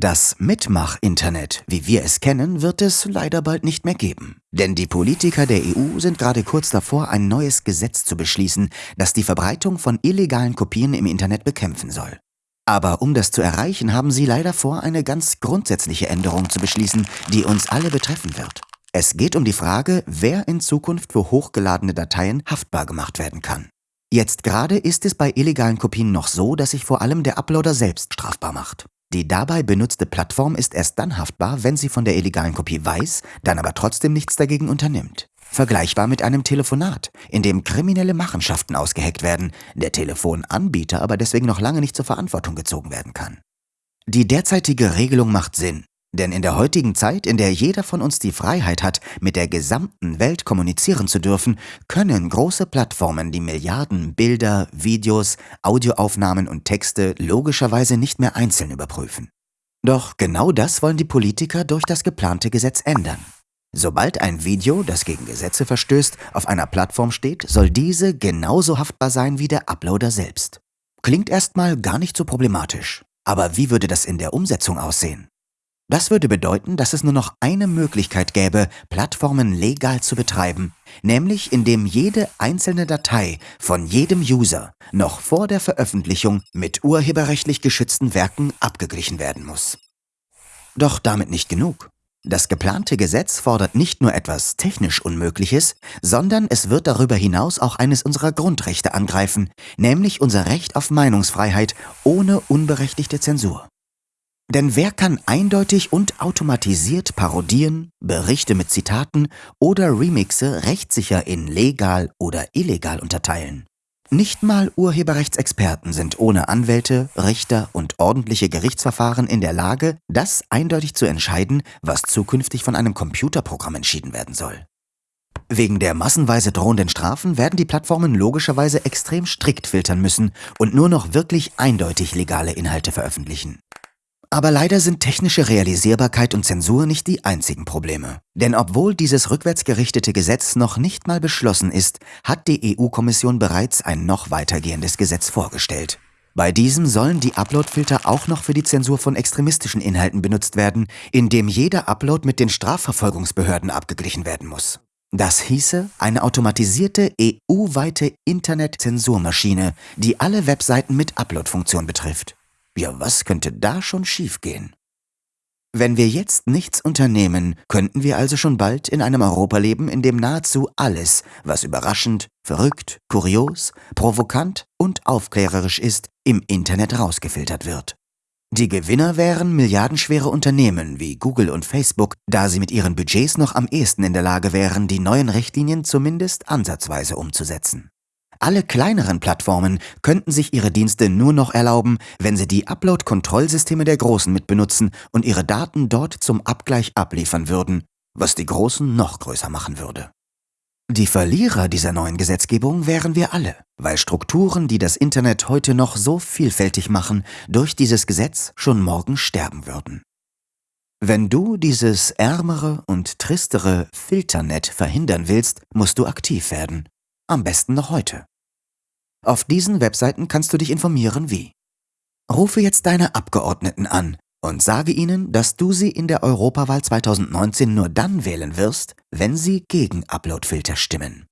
Das Mitmach-Internet, wie wir es kennen, wird es leider bald nicht mehr geben. Denn die Politiker der EU sind gerade kurz davor, ein neues Gesetz zu beschließen, das die Verbreitung von illegalen Kopien im Internet bekämpfen soll. Aber um das zu erreichen, haben sie leider vor, eine ganz grundsätzliche Änderung zu beschließen, die uns alle betreffen wird. Es geht um die Frage, wer in Zukunft für hochgeladene Dateien haftbar gemacht werden kann. Jetzt gerade ist es bei illegalen Kopien noch so, dass sich vor allem der Uploader selbst strafbar macht. Die dabei benutzte Plattform ist erst dann haftbar, wenn sie von der illegalen Kopie weiß, dann aber trotzdem nichts dagegen unternimmt. Vergleichbar mit einem Telefonat, in dem kriminelle Machenschaften ausgeheckt werden, der Telefonanbieter aber deswegen noch lange nicht zur Verantwortung gezogen werden kann. Die derzeitige Regelung macht Sinn, denn in der heutigen Zeit, in der jeder von uns die Freiheit hat, mit der gesamten Welt kommunizieren zu dürfen, können große Plattformen die Milliarden Bilder, Videos, Audioaufnahmen und Texte logischerweise nicht mehr einzeln überprüfen. Doch genau das wollen die Politiker durch das geplante Gesetz ändern. Sobald ein Video, das gegen Gesetze verstößt, auf einer Plattform steht, soll diese genauso haftbar sein wie der Uploader selbst. Klingt erstmal gar nicht so problematisch. Aber wie würde das in der Umsetzung aussehen? Das würde bedeuten, dass es nur noch eine Möglichkeit gäbe, Plattformen legal zu betreiben, nämlich indem jede einzelne Datei von jedem User noch vor der Veröffentlichung mit urheberrechtlich geschützten Werken abgeglichen werden muss. Doch damit nicht genug. Das geplante Gesetz fordert nicht nur etwas technisch Unmögliches, sondern es wird darüber hinaus auch eines unserer Grundrechte angreifen, nämlich unser Recht auf Meinungsfreiheit ohne unberechtigte Zensur. Denn wer kann eindeutig und automatisiert Parodien, Berichte mit Zitaten oder Remixe rechtssicher in legal oder illegal unterteilen? Nicht mal Urheberrechtsexperten sind ohne Anwälte, Richter und ordentliche Gerichtsverfahren in der Lage, das eindeutig zu entscheiden, was zukünftig von einem Computerprogramm entschieden werden soll. Wegen der massenweise drohenden Strafen werden die Plattformen logischerweise extrem strikt filtern müssen und nur noch wirklich eindeutig legale Inhalte veröffentlichen. Aber leider sind technische Realisierbarkeit und Zensur nicht die einzigen Probleme. Denn obwohl dieses rückwärtsgerichtete Gesetz noch nicht mal beschlossen ist, hat die EU-Kommission bereits ein noch weitergehendes Gesetz vorgestellt. Bei diesem sollen die Uploadfilter auch noch für die Zensur von extremistischen Inhalten benutzt werden, indem jeder Upload mit den Strafverfolgungsbehörden abgeglichen werden muss. Das hieße eine automatisierte EU-weite Internet-Zensurmaschine, die alle Webseiten mit Upload-Funktion betrifft. Ja, was könnte da schon schiefgehen? Wenn wir jetzt nichts unternehmen, könnten wir also schon bald in einem Europa leben, in dem nahezu alles, was überraschend, verrückt, kurios, provokant und aufklärerisch ist, im Internet rausgefiltert wird. Die Gewinner wären milliardenschwere Unternehmen wie Google und Facebook, da sie mit ihren Budgets noch am ehesten in der Lage wären, die neuen Richtlinien zumindest ansatzweise umzusetzen. Alle kleineren Plattformen könnten sich ihre Dienste nur noch erlauben, wenn sie die Upload-Kontrollsysteme der Großen mitbenutzen und ihre Daten dort zum Abgleich abliefern würden, was die Großen noch größer machen würde. Die Verlierer dieser neuen Gesetzgebung wären wir alle, weil Strukturen, die das Internet heute noch so vielfältig machen, durch dieses Gesetz schon morgen sterben würden. Wenn du dieses ärmere und tristere Filternet verhindern willst, musst du aktiv werden. Am besten noch heute. Auf diesen Webseiten kannst du dich informieren wie. Rufe jetzt deine Abgeordneten an und sage ihnen, dass du sie in der Europawahl 2019 nur dann wählen wirst, wenn sie gegen Uploadfilter stimmen.